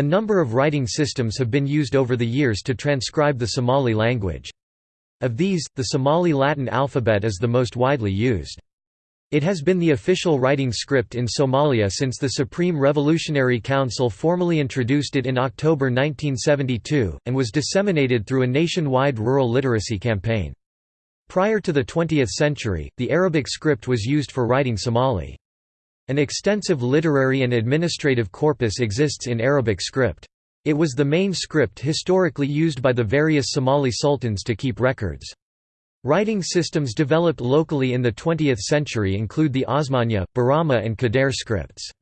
A number of writing systems have been used over the years to transcribe the Somali language. Of these, the Somali Latin alphabet is the most widely used. It has been the official writing script in Somalia since the Supreme Revolutionary Council formally introduced it in October 1972, and was disseminated through a nationwide rural literacy campaign. Prior to the 20th century, the Arabic script was used for writing Somali. An extensive literary and administrative corpus exists in Arabic script. It was the main script historically used by the various Somali sultans to keep records. Writing systems developed locally in the 20th century include the Osmania, Borama and Kadare scripts.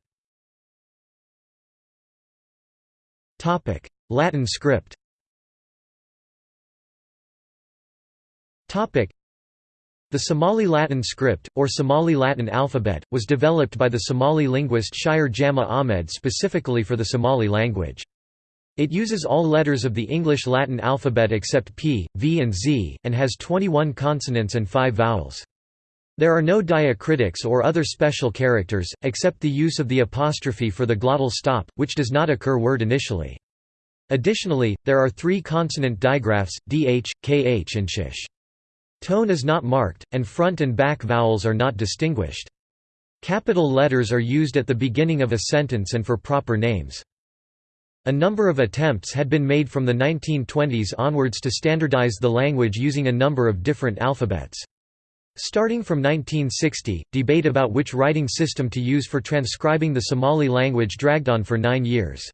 Latin script the Somali Latin script, or Somali Latin alphabet, was developed by the Somali linguist Shire Jama Ahmed specifically for the Somali language. It uses all letters of the English Latin alphabet except P, V and Z, and has 21 consonants and 5 vowels. There are no diacritics or other special characters, except the use of the apostrophe for the glottal stop, which does not occur word initially. Additionally, there are three consonant digraphs, dh, kh and sh. Tone is not marked, and front and back vowels are not distinguished. Capital letters are used at the beginning of a sentence and for proper names. A number of attempts had been made from the 1920s onwards to standardize the language using a number of different alphabets. Starting from 1960, debate about which writing system to use for transcribing the Somali language dragged on for nine years.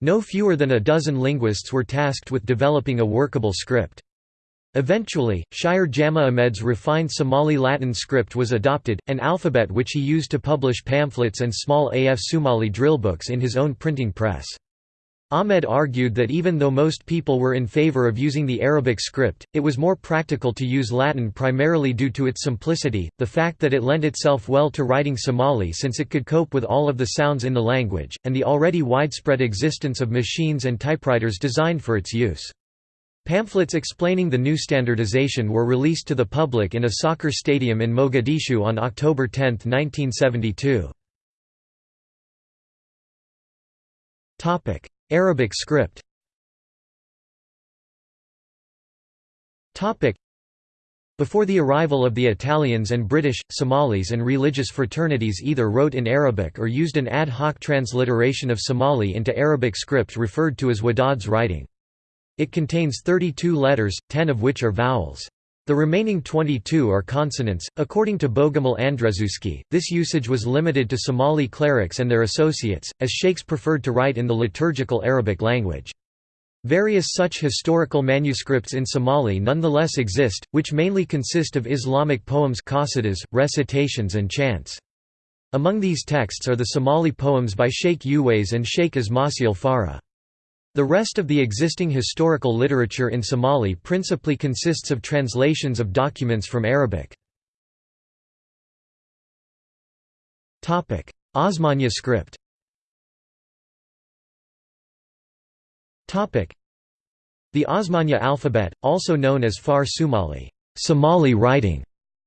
No fewer than a dozen linguists were tasked with developing a workable script. Eventually, Shire Jama Ahmed's refined Somali Latin script was adopted, an alphabet which he used to publish pamphlets and small AF Somali drill books in his own printing press. Ahmed argued that even though most people were in favor of using the Arabic script, it was more practical to use Latin primarily due to its simplicity, the fact that it lent itself well to writing Somali since it could cope with all of the sounds in the language, and the already widespread existence of machines and typewriters designed for its use. Pamphlets explaining the new standardization were released to the public in a soccer stadium in Mogadishu on October 10, 1972. Arabic script Before the arrival of the Italians and British, Somalis and religious fraternities either wrote in Arabic or used an ad hoc transliteration of Somali into Arabic script referred to as Wadaad's writing. It contains 32 letters, 10 of which are vowels. The remaining 22 are consonants. According to Bogumil Andrzejewski, this usage was limited to Somali clerics and their associates, as sheikhs preferred to write in the liturgical Arabic language. Various such historical manuscripts in Somali nonetheless exist, which mainly consist of Islamic poems qasidas, recitations and chants. Among these texts are the Somali poems by Sheikh Uwais and Sheikh Ismasil Farah. The rest of the existing historical literature in Somali principally consists of translations of documents from Arabic. Osmania script The Osmania alphabet, also known as Far Somali, Somali writing,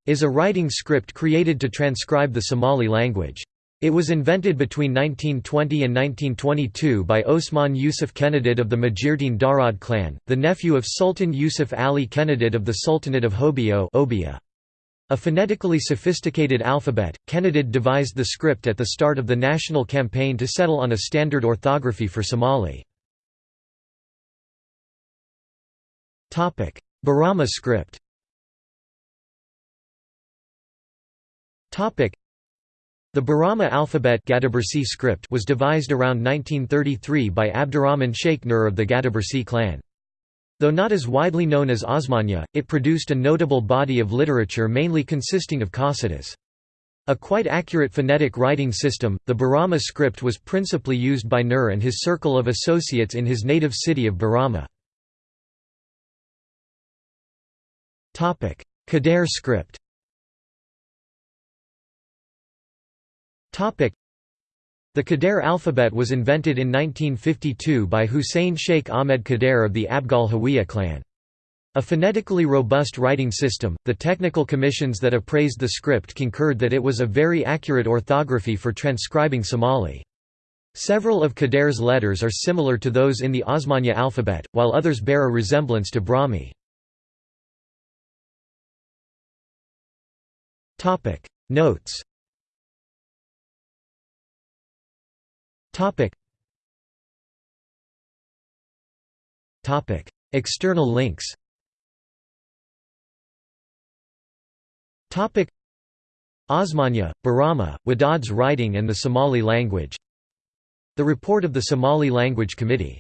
is a writing script created to transcribe the Somali language. It was invented between 1920 and 1922 by Osman Yusuf Kenadid of the Majirteen Darod clan, the nephew of Sultan Yusuf Ali Kenadid of the Sultanate of Hobyo A phonetically sophisticated alphabet, Kenadid devised the script at the start of the national campaign to settle on a standard orthography for Somali. Borama script the Borama alphabet script was devised around 1933 by Abdurrahman Sheikh Nur of the Gadabursi clan. Though not as widely known as Osmania, it produced a notable body of literature mainly consisting of qasidas. A quite accurate phonetic writing system, the Borama script was principally used by Nur and his circle of associates in his native city of Borama. Kadare script The Kadare alphabet was invented in 1952 by Hussein Sheikh Ahmed Kadare of the Abgal Hawiye clan. A phonetically robust writing system, the technical commissions that appraised the script concurred that it was a very accurate orthography for transcribing Somali. Several of Kadare's letters are similar to those in the Osmanya alphabet, while others bear a resemblance to Brahmi. Notes External links. Osmanya, Bahramah, Wadaad's writing and the Somali language. The report of the Somali Language Committee